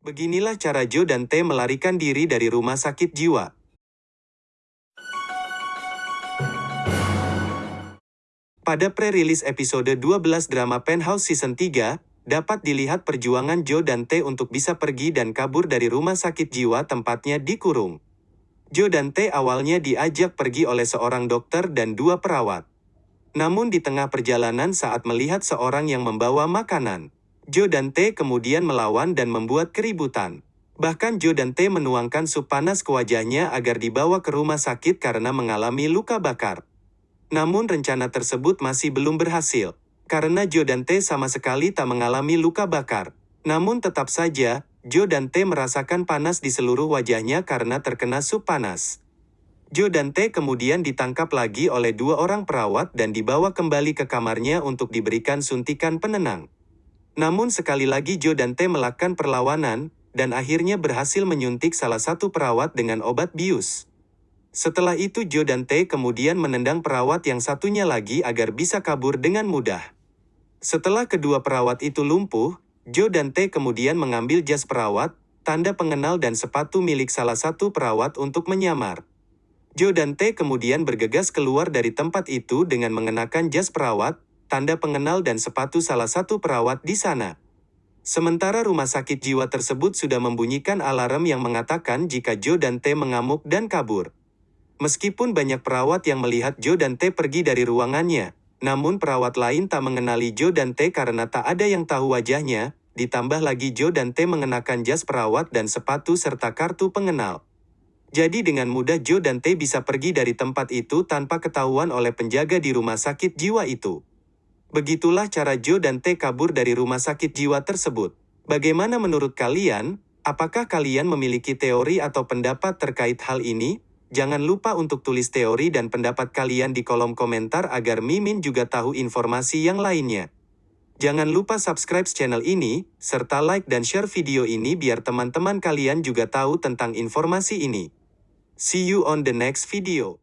Beginilah cara Joe dan T melarikan diri dari rumah sakit jiwa. Pada pre-release episode 12 drama Penthouse Season 3, dapat dilihat perjuangan Joe dan T untuk bisa pergi dan kabur dari rumah sakit jiwa tempatnya dikurung. Joe dan T awalnya diajak pergi oleh seorang dokter dan dua perawat. Namun di tengah perjalanan saat melihat seorang yang membawa makanan, Joe dan T kemudian melawan dan membuat keributan. Bahkan Joe dan T menuangkan sup panas ke wajahnya agar dibawa ke rumah sakit karena mengalami luka bakar. Namun rencana tersebut masih belum berhasil, karena Joe dan T sama sekali tak mengalami luka bakar. Namun tetap saja, Joe dan T merasakan panas di seluruh wajahnya karena terkena sup panas. Joe dan T kemudian ditangkap lagi oleh dua orang perawat dan dibawa kembali ke kamarnya untuk diberikan suntikan penenang. Namun sekali lagi Joe dan T melakukan perlawanan, dan akhirnya berhasil menyuntik salah satu perawat dengan obat bius. Setelah itu Joe dan T kemudian menendang perawat yang satunya lagi agar bisa kabur dengan mudah. Setelah kedua perawat itu lumpuh, Joe dan T kemudian mengambil jas perawat, tanda pengenal dan sepatu milik salah satu perawat untuk menyamar. Joe dan T kemudian bergegas keluar dari tempat itu dengan mengenakan jas perawat, tanda pengenal dan sepatu salah satu perawat di sana. Sementara rumah sakit jiwa tersebut sudah membunyikan alarm yang mengatakan jika Joe dan T mengamuk dan kabur. Meskipun banyak perawat yang melihat Joe dan T pergi dari ruangannya, namun perawat lain tak mengenali Joe dan T karena tak ada yang tahu wajahnya, ditambah lagi Joe dan T mengenakan jas perawat dan sepatu serta kartu pengenal. Jadi dengan mudah Joe dan T bisa pergi dari tempat itu tanpa ketahuan oleh penjaga di rumah sakit jiwa itu. Begitulah cara Joe dan T kabur dari rumah sakit jiwa tersebut. Bagaimana menurut kalian? Apakah kalian memiliki teori atau pendapat terkait hal ini? Jangan lupa untuk tulis teori dan pendapat kalian di kolom komentar agar Mimin juga tahu informasi yang lainnya. Jangan lupa subscribe channel ini, serta like dan share video ini biar teman-teman kalian juga tahu tentang informasi ini. See you on the next video.